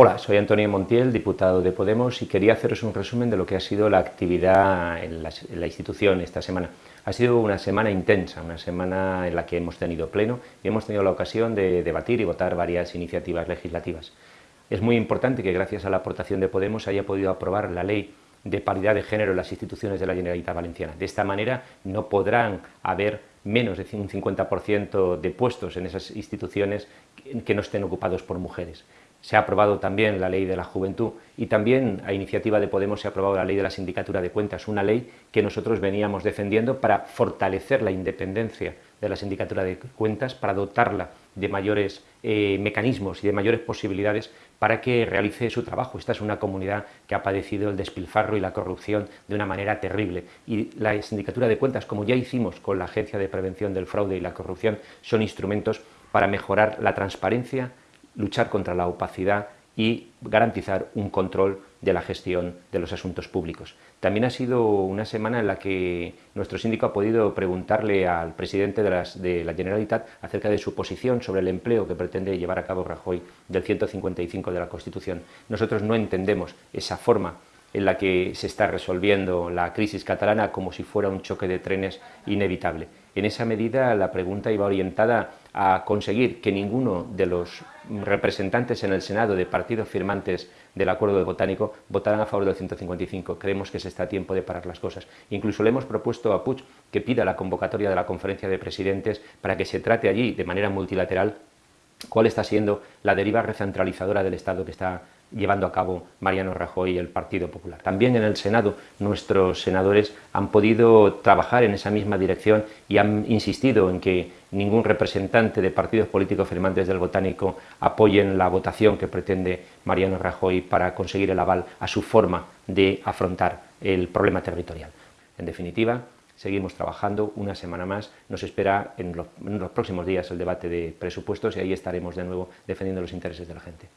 Hola, soy Antonio Montiel, diputado de Podemos, y quería haceros un resumen de lo que ha sido la actividad en la, en institución esta semana. Ha sido una semana intensa, una semana en la que hemos tenido pleno y hemos tenido la ocasión de debatir y votar varias iniciativas legislativas. Es muy importante que gracias a la aportación de Podemos haya podido aprobar la ley de paridad de género en las instituciones de la Generalitat Valenciana. De esta manera no podrán haber menos de un 50% de puestos en esas instituciones que no estén ocupados por mujeres. Se ha aprobado también la ley de la juventud y también a iniciativa de Podemos se ha aprobado la ley de la sindicatura de cuentas, una ley que nosotros veníamos defendiendo para fortalecer la independencia de la sindicatura de cuentas, para dotarla de mayores eh, mecanismos y de mayores posibilidades para que realice su trabajo. Esta es una comunidad que ha padecido el despilfarro y la corrupción de una manera terrible y la sindicatura de cuentas, como ya hicimos con la Agencia de Prevención del Fraude y la Corrupción, son instrumentos para mejorar la transparencia, luchar contra la opacidad y garantizar un control de la gestión de los asuntos públicos. También ha sido una semana en la que nuestro síndico ha podido preguntarle al presidente de, las, de, la Generalitat acerca de su posición sobre el empleo que pretende llevar a cabo Rajoy del 155 de la Constitución. Nosotros no entendemos esa forma en la que se está resolviendo la crisis catalana como si fuera un choque de trenes inevitable. En esa medida la pregunta iba orientada a conseguir que ninguno de los representantes en el Senado de partidos firmantes del acuerdo de botánico votaran a favor del 155. Creemos que se está a tiempo de parar las cosas. Incluso le hemos propuesto a Puig que pida la convocatoria de la conferencia de presidentes para que se trate allí de manera multilateral cuál está siendo la deriva recentralizadora del Estado que está llevando a cabo Mariano Rajoy y el Partido Popular. También en el Senado nuestros senadores han podido trabajar en esa misma dirección y han insistido en que ningún representante de partidos políticos firmantes del Botánico apoyen la votación que pretende Mariano Rajoy para conseguir el aval a su forma de afrontar el problema territorial. En definitiva, seguimos trabajando una semana más, nos espera en los, próximos días el debate de presupuestos y ahí estaremos de nuevo defendiendo los intereses de la gente.